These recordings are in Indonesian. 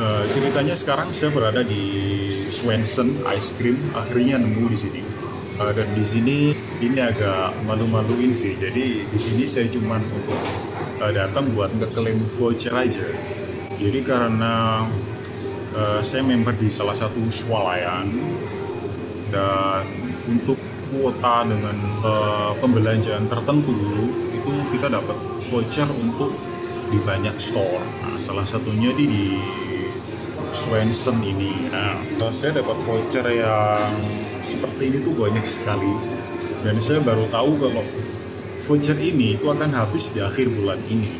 Eh, ceritanya sekarang saya berada di Swenson Ice Cream, akhirnya nemu di sini. Eh, dan di sini ini agak malu-maluin sih. Jadi di sini saya cuma untuk eh, datang buat ngeklaim voucher aja. Jadi karena eh, saya member di salah satu swalayan dan untuk kuota dengan eh, pembelanjaan tertentu itu kita dapat voucher untuk di banyak store. Nah, salah satunya di, di Swenson ini. Nah, saya dapat voucher yang seperti ini tuh banyak sekali. Dan saya baru tahu kalau voucher ini itu akan habis di akhir bulan ini.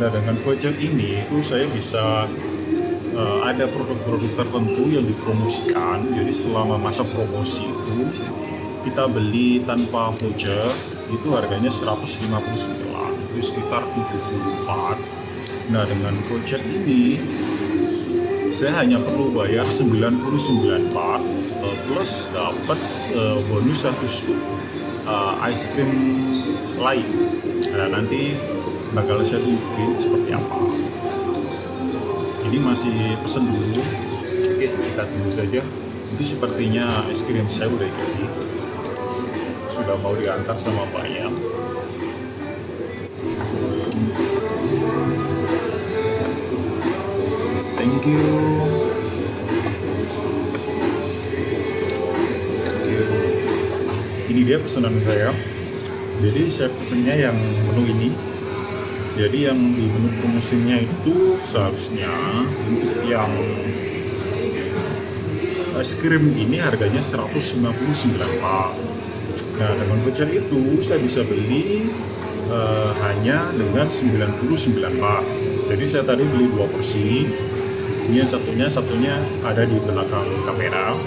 Nah, dengan voucher ini itu saya bisa eh, ada produk-produk tertentu yang dipromosikan. Jadi selama masa promosi itu kita beli tanpa voucher itu harganya 159 itu sekitar 74 nah dengan voucher ini saya hanya perlu bayar 99 part eh, plus dapat eh, bonus satu scoop eh, ice cream lain. Nah, nanti bakal saya tunjukin seperti apa. Ini masih pesen dulu. Oke kita tunggu saja. Itu sepertinya es krim saya udah jadi. Sudah mau diantar sama bayam thank you thank you ini dia pesanan saya jadi saya pesennya yang menu ini jadi yang di menu promosinya itu seharusnya untuk yang es krim ini harganya 199 pak Nah, dengan voucher itu saya bisa beli eh, hanya dengan 99 Pak. Jadi saya tadi beli dua porsi. Ini yang satunya satunya ada di belakang kamera.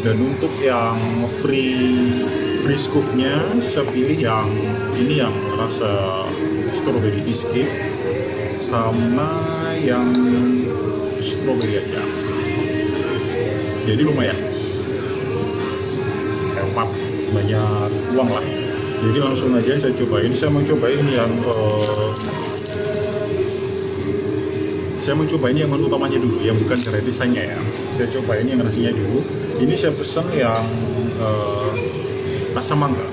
Dan untuk yang free free scoopnya saya pilih yang ini yang rasa strawberry cheesecake sama yang strawberry aja. Jadi lumayan hemat banyak uang lah jadi langsung aja saya cobain saya mau cobain yang uh, saya mau cobain yang menu utamanya dulu yang bukan gratisannya ya. Saya cobain yang nasinya dulu. Ini saya pesen yang uh, rasa mangga.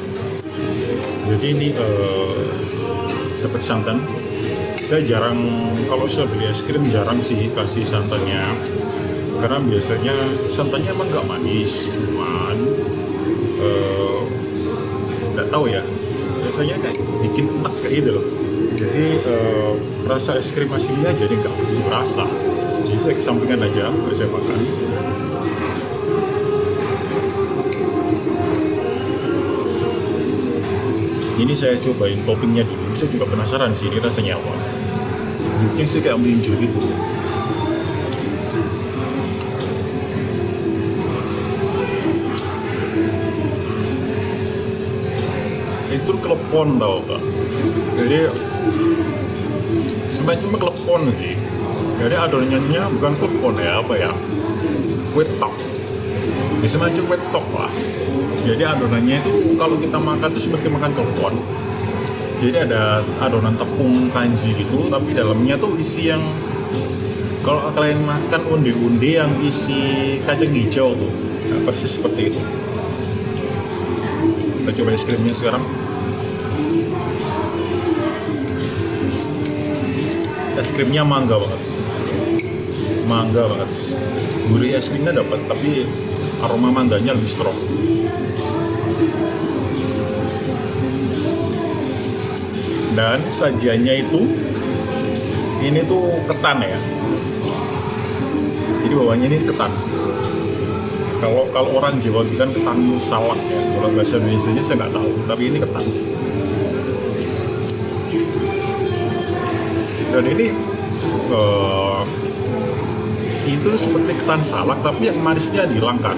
Jadi ini uh, dapat santan. Saya jarang kalau saya beli es krim jarang sih kasih santannya. Karena biasanya santannya emang nggak manis cuman nggak uh, tahu ya. Biasanya kayak bikin enak kayak gitu loh jadi uh, rasa es krim aslinya jadi nggak begitu berasa jadi saya kesampingan aja baru saya makan. Ini saya cobain toppingnya dulu. Saya juga penasaran sih ini rasanya apa. Mungkin sih kayak melinjo gitu. Itu klepon tau kak. Jadi semacam klepon sih. Jadi adonannya bukan klepon ya apa ya? Wet top. Ya semacam wet top lah jadi adonannya itu kalau kita makan itu seperti makan klepon. Jadi ada adonan tepung kanji gitu tapi dalamnya tuh isi yang kalau kalian makan undi-undi yang isi kacang hijau tuh. Nah, persis seperti itu. Kita coba es krimnya sekarang es krimnya mangga banget. Mangga banget. Gurih es krimnya dapat tapi aroma mangganya lebih strong. Dan sajiannya itu ini tuh ketan ya. Jadi bawahnya ini ketan. Kalau kalau orang Jawa kan ketan salak ya. Kalau bahasa Indonesia saya nggak tahu tapi ini ketan dan ini uh, itu seperti ketan salak tapi yang manisnya dihilangkan.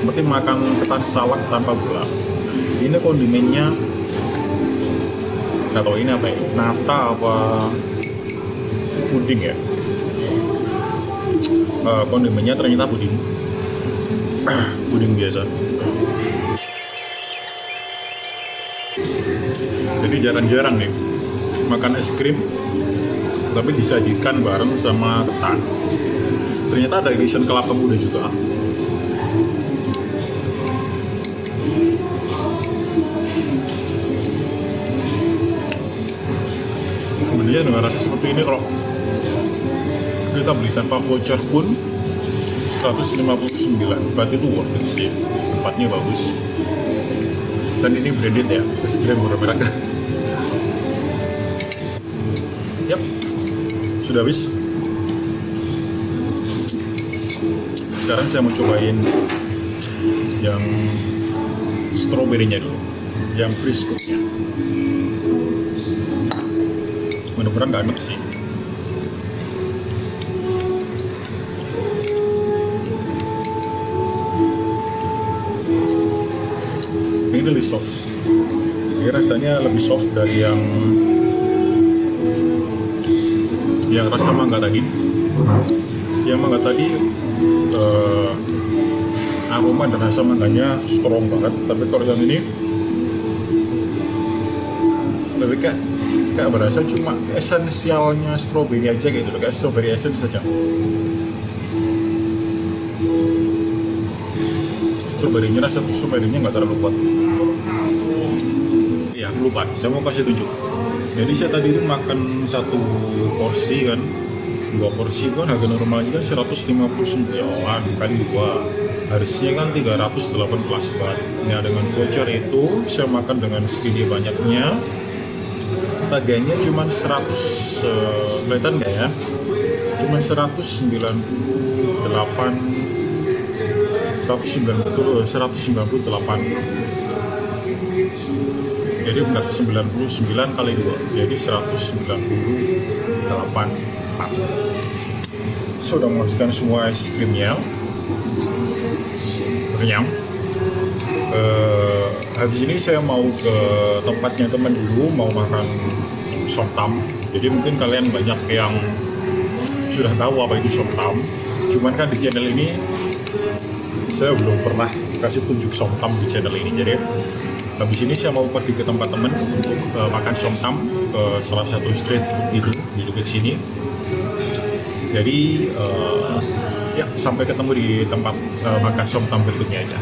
Seperti makan ketan salak tanpa gula. Ini kondimennya. Nggak tahu ini apa ya nata apa puding ya? Uh, kondimennya ternyata puding. Puding biasa. Jadi jarang-jarang nih makan es krim tapi disajikan bareng sama ketan. Ternyata ada irisan kelapa muda juga. Kemudian dengan rasa seperti ini kalau kita beli tanpa voucher pun 159 berarti itu worth it sih. Tempatnya bagus. Dan ini branded ya es krim merah yap. Sudah habis? Sekarang saya mau cobain yang stroberinya dulu. Yang free scoopnya mudah-mudahan nggak enak sih. Ini lebih soft. Ini rasanya lebih soft dari yang yang rasa mangga tadi. Yang mangga tadi eh, aroma dan rasa mangganya strong banget. Tapi kalau yang ini lebih kayak kayak berasa cuma esensialnya strawberry aja gitu. Kayak strawberry essence saja. Strawberry-nya rasa strawberry-nya nggak terlalu kuat. Ya lupa. Saya mau kasih tunjuk jadi saya tadi itu makan satu porsi kan. Dua porsi kan harga normalnya kan 159 kali dua. Harusnya kan 318 baht. Nah dengan voucher itu saya makan dengan segini banyaknya. Harganya cuma 100 uh, kelihatan nggak ya? Cuma 198 190 198 jadi benar 99 kali 2 jadi 198 sudah memasukkan semua es krimnya. Kenyang. Uh, habis ini saya mau ke tempatnya teman dulu mau makan somtam jadi mungkin kalian banyak yang sudah tahu apa itu somtam cuman kan di channel ini saya belum pernah kasih tunjuk somtam di channel ini. Jadi habis ini saya mau pergi ke tempat teman untuk uh, makan somtam ke salah satu street food itu di dekat sini. Jadi uh, ya sampai ketemu di tempat uh, makan somtam berikutnya aja